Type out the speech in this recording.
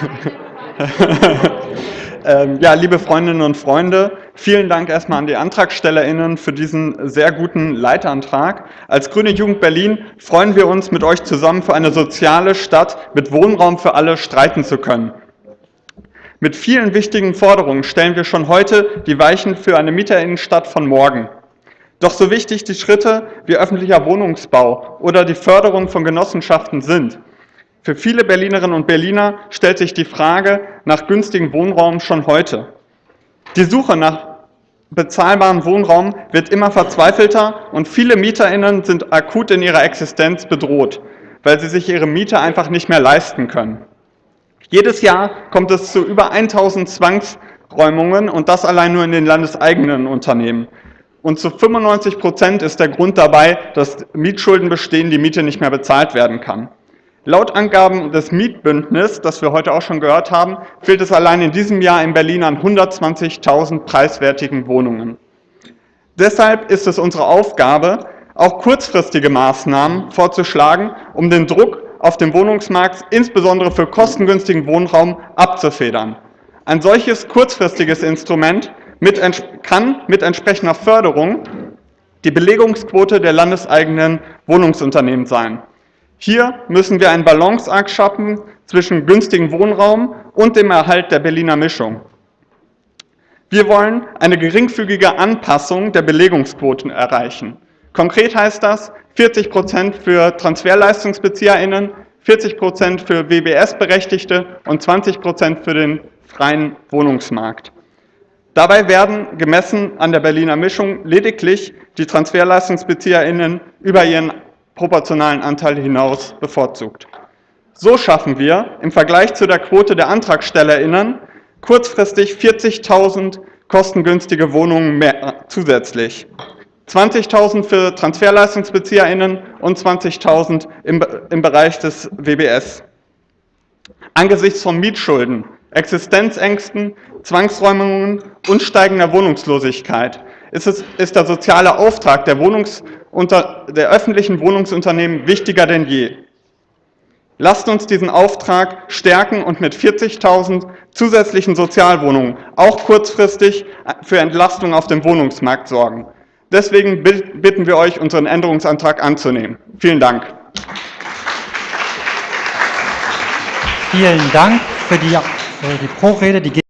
Ähm, ja, liebe Freundinnen und Freunde, vielen Dank erstmal an die AntragstellerInnen für diesen sehr guten Leitantrag. Als Grüne Jugend Berlin freuen wir uns, mit euch zusammen für eine soziale Stadt mit Wohnraum für alle streiten zu können. Mit vielen wichtigen Forderungen stellen wir schon heute die Weichen für eine Mieterinnenstadt von morgen. Doch so wichtig die Schritte wie öffentlicher Wohnungsbau oder die Förderung von Genossenschaften sind, für viele Berlinerinnen und Berliner stellt sich die Frage nach günstigem Wohnraum schon heute. Die Suche nach bezahlbarem Wohnraum wird immer verzweifelter und viele MieterInnen sind akut in ihrer Existenz bedroht, weil sie sich ihre Miete einfach nicht mehr leisten können. Jedes Jahr kommt es zu über 1000 Zwangsräumungen und das allein nur in den landeseigenen Unternehmen. Und zu 95 Prozent ist der Grund dabei, dass Mietschulden bestehen, die Miete nicht mehr bezahlt werden kann. Laut Angaben des Mietbündnisses, das wir heute auch schon gehört haben, fehlt es allein in diesem Jahr in Berlin an 120.000 preiswertigen Wohnungen. Deshalb ist es unsere Aufgabe, auch kurzfristige Maßnahmen vorzuschlagen, um den Druck auf dem Wohnungsmarkt, insbesondere für kostengünstigen Wohnraum, abzufedern. Ein solches kurzfristiges Instrument mit, kann mit entsprechender Förderung die Belegungsquote der landeseigenen Wohnungsunternehmen sein. Hier müssen wir einen Balanceakt schaffen zwischen günstigem Wohnraum und dem Erhalt der Berliner Mischung. Wir wollen eine geringfügige Anpassung der Belegungsquoten erreichen. Konkret heißt das 40 Prozent für TransferleistungsbezieherInnen, 40 Prozent für WBS-Berechtigte und 20 Prozent für den freien Wohnungsmarkt. Dabei werden, gemessen an der Berliner Mischung, lediglich die TransferleistungsbezieherInnen über ihren proportionalen Anteil hinaus bevorzugt. So schaffen wir im Vergleich zu der Quote der AntragstellerInnen kurzfristig 40.000 kostengünstige Wohnungen mehr zusätzlich. 20.000 für TransferleistungsbezieherInnen und 20.000 im, im Bereich des WBS. Angesichts von Mietschulden, Existenzängsten, Zwangsräumungen und steigender Wohnungslosigkeit ist, es, ist der soziale Auftrag der, Wohnungs der öffentlichen Wohnungsunternehmen wichtiger denn je. Lasst uns diesen Auftrag stärken und mit 40.000 zusätzlichen Sozialwohnungen auch kurzfristig für Entlastung auf dem Wohnungsmarkt sorgen. Deswegen bitten wir euch, unseren Änderungsantrag anzunehmen. Vielen Dank. Vielen Dank für die, für die Pro-Rede.